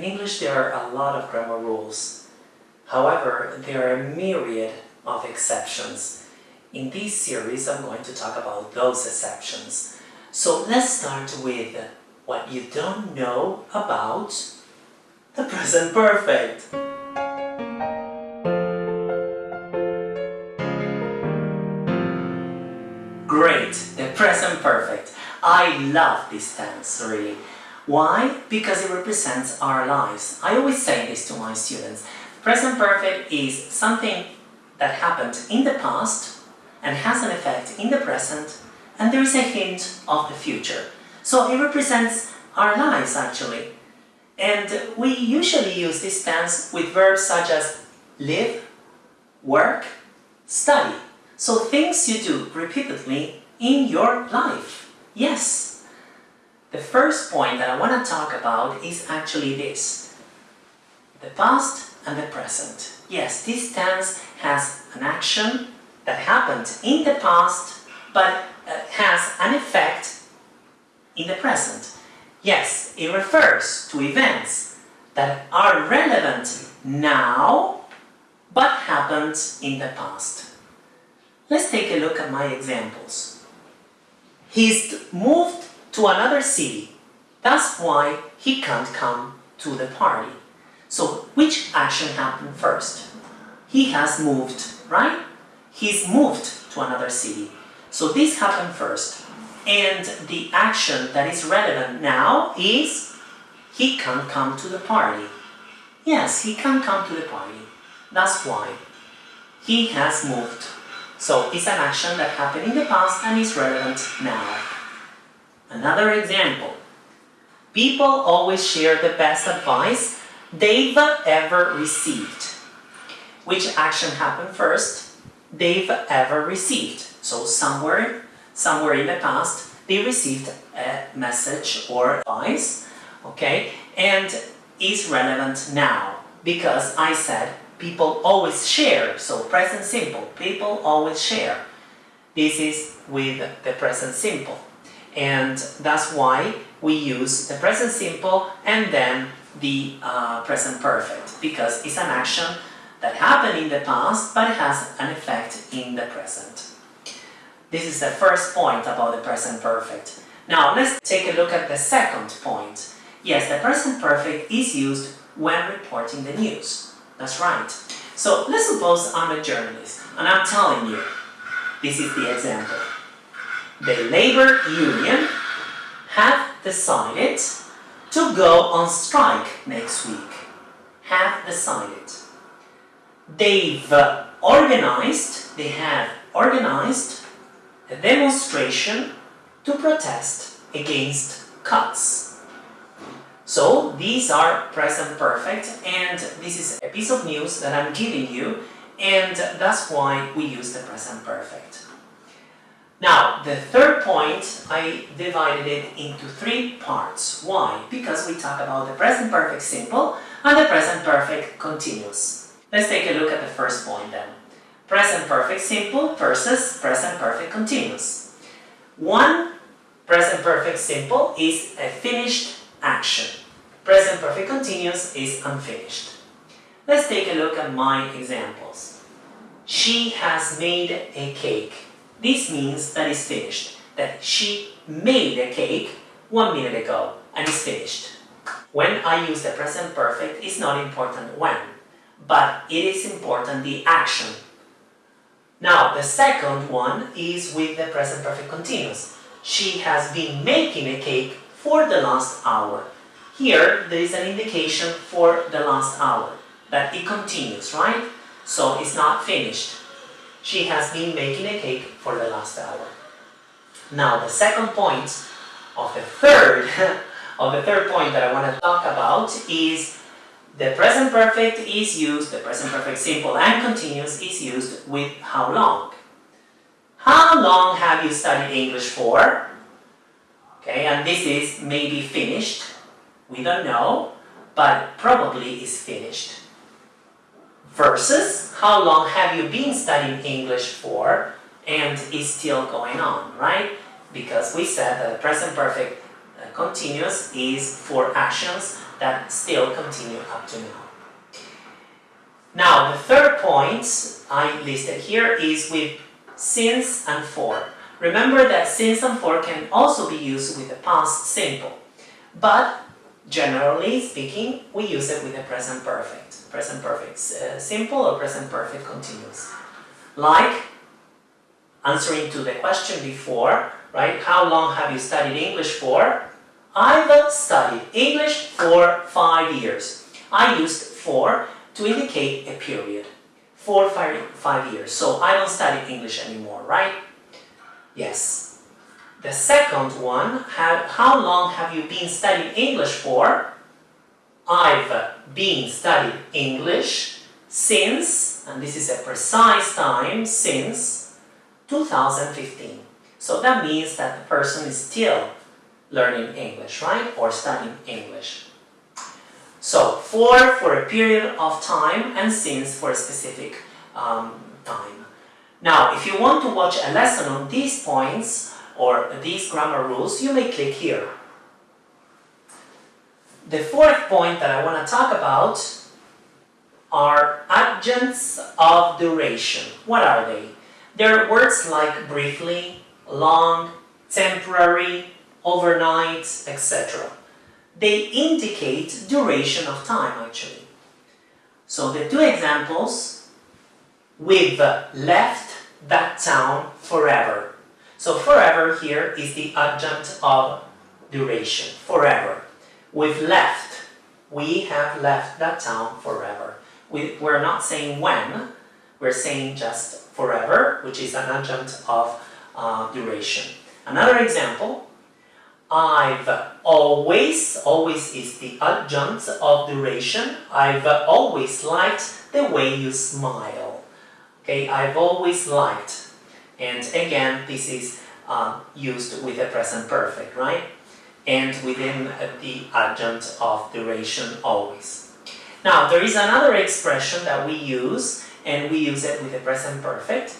In English there are a lot of grammar rules. However, there are a myriad of exceptions. In this series I'm going to talk about those exceptions. So let's start with what you don't know about the present perfect. Great, the present perfect. I love this tense, really. Why? Because it represents our lives. I always say this to my students. Present perfect is something that happened in the past and has an effect in the present and there is a hint of the future. So it represents our lives actually. And we usually use this tense with verbs such as live, work, study. So things you do repeatedly in your life. Yes. The first point that I want to talk about is actually this. The past and the present. Yes, this tense has an action that happened in the past but uh, has an effect in the present. Yes, it refers to events that are relevant now but happened in the past. Let's take a look at my examples. He's moved to another city. That's why he can't come to the party. So which action happened first? He has moved, right? He's moved to another city. So this happened first. And the action that is relevant now is he can't come to the party. Yes, he can't come to the party. That's why. He has moved. So it's an action that happened in the past and is relevant now. Another example. People always share the best advice they've ever received. Which action happened first? They've ever received. So somewhere, somewhere in the past, they received a message or advice, okay, and is relevant now because I said people always share, so present simple, people always share. This is with the present simple. And that's why we use the present simple and then the uh, present perfect, because it's an action that happened in the past, but it has an effect in the present. This is the first point about the present perfect. Now, let's take a look at the second point. Yes, the present perfect is used when reporting the news. That's right. So let's suppose I'm a journalist and I'm telling you, this is the example. The labor union have decided to go on strike next week. Have decided. They've organized, they have organized a demonstration to protest against cuts. So these are present perfect and this is a piece of news that I'm giving you and that's why we use the present perfect. Now, the third point, I divided it into three parts. Why? Because we talk about the present perfect simple and the present perfect continuous. Let's take a look at the first point then. Present perfect simple versus present perfect continuous. One present perfect simple is a finished action present perfect continuous is unfinished. Let's take a look at my examples. She has made a cake. This means that it's finished, that she made a cake one minute ago and it's finished. When I use the present perfect, it's not important when, but it is important the action. Now, the second one is with the present perfect continuous. She has been making a cake for the last hour. Here, there is an indication for the last hour, that it continues, right? So it's not finished. She has been making a cake for the last hour. Now, the second point of the third, of the third point that I want to talk about is the present perfect is used, the present perfect simple and continuous is used with how long. How long have you studied English for? Okay, and this is maybe finished we don't know, but probably is finished. Versus, how long have you been studying English for and is still going on, right? Because we said that the present perfect uh, continuous is for actions that still continue up to now. Now, the third point I listed here is with since and for. Remember that since and for can also be used with the past simple, but generally speaking, we use it with the present perfect. Present perfect uh, simple or present perfect continuous. Like answering to the question before, right? How long have you studied English for? I've studied English for five years. I used for to indicate a period. For five, five years. So I don't study English anymore, right? Yes. The second one, have, how long have you been studying English for? I've been studying English since, and this is a precise time, since 2015. So that means that the person is still learning English, right? Or studying English. So, for for a period of time and since for a specific um, time. Now, if you want to watch a lesson on these points or these grammar rules, you may click here. The fourth point that I want to talk about are adjuncts of duration. What are they? They're words like briefly, long, temporary, overnight, etc. They indicate duration of time actually. So the two examples, we've left that town forever. So forever here is the adjunct of duration, forever. We've left, we have left that town forever. We, we're not saying when, we're saying just forever, which is an adjunct of uh, duration. Another example, I've always, always is the adjunct of duration. I've always liked the way you smile. Okay, I've always liked. And again, this is uh, used with the present perfect, right? And within the adjunct of duration always. Now, there is another expression that we use, and we use it with the present perfect.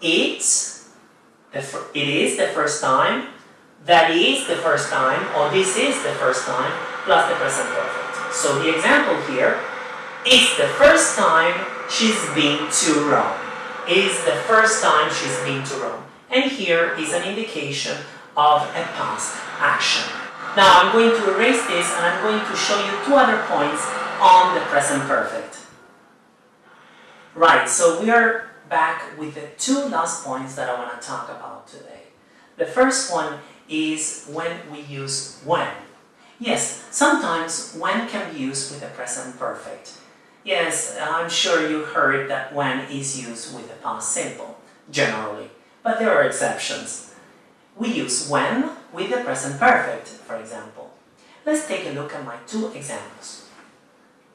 It's, the, it is the first time, that is the first time, or this is the first time, plus the present perfect. So the example here is the first time she's been to Rome. Is the first time she's been to Rome. And here is an indication of a past action. Now I'm going to erase this and I'm going to show you two other points on the present perfect. Right, so we are back with the two last points that I want to talk about today. The first one is when we use when. Yes, sometimes when can be used with the present perfect. Yes, I'm sure you heard that when is used with the past simple, generally. But there are exceptions. We use when with the present perfect, for example. Let's take a look at my two examples.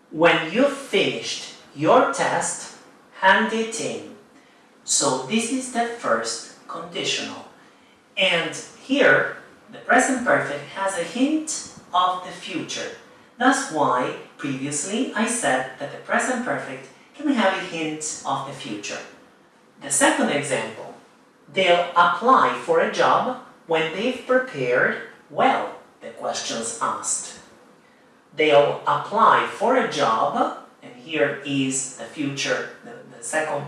When you finished your test, hand it in. So this is the first conditional. And here, the present perfect has a hint of the future. That's why, previously, I said that the present perfect can have a hint of the future. The second example, they'll apply for a job when they've prepared well the questions asked. They'll apply for a job, and here is the future, the, the second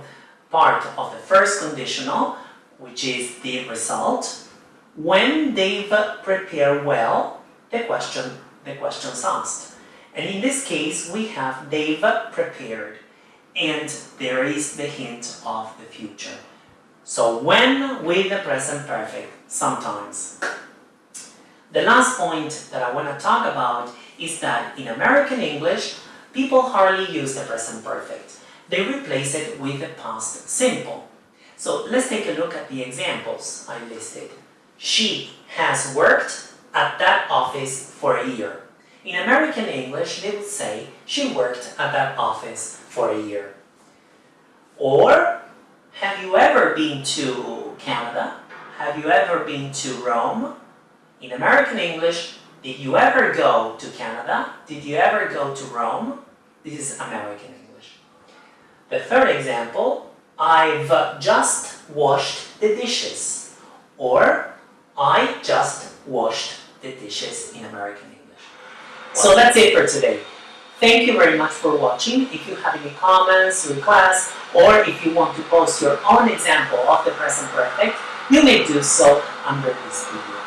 part of the first conditional, which is the result, when they've prepared well the question the questions asked. And in this case, we have they've prepared, and there is the hint of the future. So when with the present perfect, sometimes. The last point that I want to talk about is that in American English, people hardly use the present perfect. They replace it with the past simple. So let's take a look at the examples I listed. She has worked at that office for a year. In American English, they would say, she worked at that office for a year. Or, have you ever been to Canada? Have you ever been to Rome? In American English, did you ever go to Canada? Did you ever go to Rome? This is American English. The third example, I've just washed the dishes. Or, I just washed the dishes in American. So that's it for today. Thank you very much for watching. If you have any comments, requests, or if you want to post your own example of the present perfect, you may do so under this video.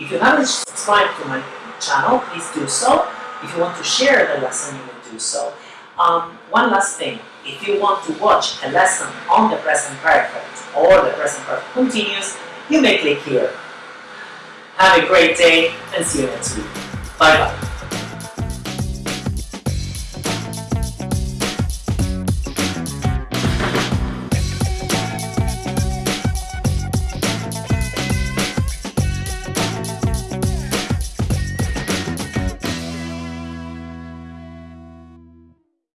If you haven't subscribed to my channel, please do so. If you want to share the lesson, you may do so. Um, one last thing, if you want to watch a lesson on the present perfect or the present perfect continuous, you may click here. Have a great day and see you next week. Bye bye.